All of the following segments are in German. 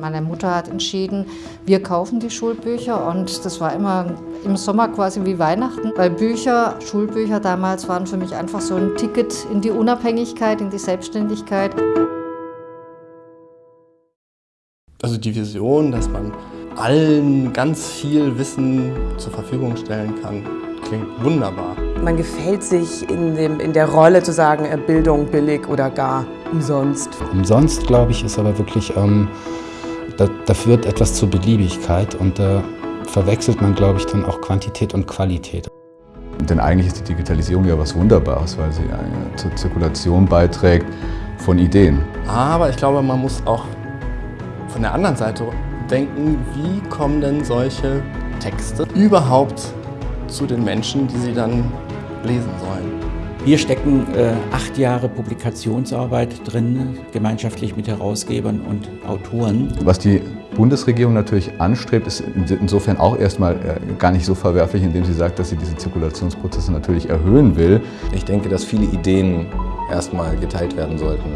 Meine Mutter hat entschieden, wir kaufen die Schulbücher und das war immer im Sommer quasi wie Weihnachten, weil Bücher, Schulbücher damals waren für mich einfach so ein Ticket in die Unabhängigkeit, in die Selbstständigkeit. Also die Vision, dass man allen ganz viel Wissen zur Verfügung stellen kann, klingt wunderbar. Man gefällt sich in, dem, in der Rolle zu sagen, äh, Bildung billig oder gar umsonst. Umsonst, glaube ich, ist aber wirklich, ähm, da, da führt etwas zur Beliebigkeit und da verwechselt man, glaube ich, dann auch Quantität und Qualität. Denn eigentlich ist die Digitalisierung ja was Wunderbares, weil sie zur Zirkulation beiträgt von Ideen. Aber ich glaube, man muss auch von der anderen Seite denken, wie kommen denn solche Texte überhaupt zu den Menschen, die sie dann lesen sollen. Hier stecken äh, acht Jahre Publikationsarbeit drin, gemeinschaftlich mit Herausgebern und Autoren. Was die Bundesregierung natürlich anstrebt, ist insofern auch erstmal äh, gar nicht so verwerflich, indem sie sagt, dass sie diese Zirkulationsprozesse natürlich erhöhen will. Ich denke, dass viele Ideen erstmal geteilt werden sollten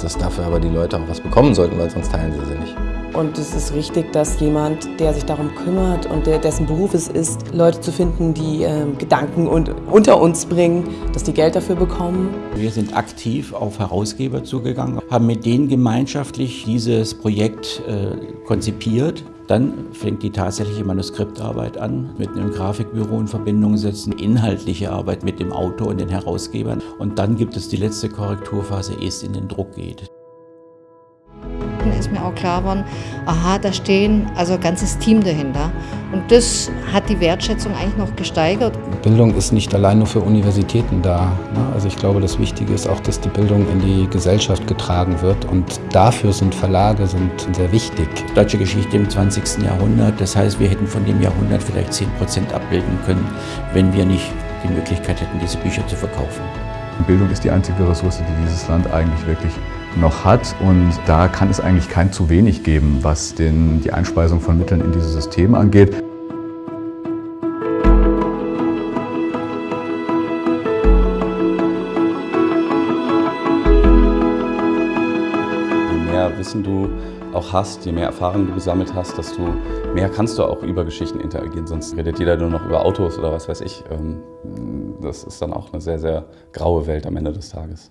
dass dafür aber die Leute auch was bekommen sollten, weil sonst teilen sie sie nicht. Und es ist richtig, dass jemand, der sich darum kümmert und der, dessen Beruf es ist, Leute zu finden, die äh, Gedanken und, unter uns bringen, dass die Geld dafür bekommen. Wir sind aktiv auf Herausgeber zugegangen, haben mit denen gemeinschaftlich dieses Projekt äh, konzipiert dann fängt die tatsächliche Manuskriptarbeit an, mit einem Grafikbüro in Verbindung setzen, inhaltliche Arbeit mit dem Autor und den Herausgebern. Und dann gibt es die letzte Korrekturphase, ehe es in den Druck geht ist mir auch klar geworden, aha, da stehen also ein ganzes Team dahinter. Und das hat die Wertschätzung eigentlich noch gesteigert. Bildung ist nicht allein nur für Universitäten da. Ne? Also ich glaube, das Wichtige ist auch, dass die Bildung in die Gesellschaft getragen wird. Und dafür sind Verlage sind sehr wichtig. Deutsche Geschichte im 20. Jahrhundert, das heißt, wir hätten von dem Jahrhundert vielleicht 10 Prozent abbilden können, wenn wir nicht die Möglichkeit hätten, diese Bücher zu verkaufen. Bildung ist die einzige Ressource, die dieses Land eigentlich wirklich noch hat. Und da kann es eigentlich kein zu wenig geben, was den, die Einspeisung von Mitteln in dieses System angeht. Je mehr Wissen du auch hast, je mehr Erfahrung du gesammelt hast, desto mehr kannst du auch über Geschichten interagieren. Sonst redet jeder nur noch über Autos oder was weiß ich. Ähm, das ist dann auch eine sehr, sehr graue Welt am Ende des Tages.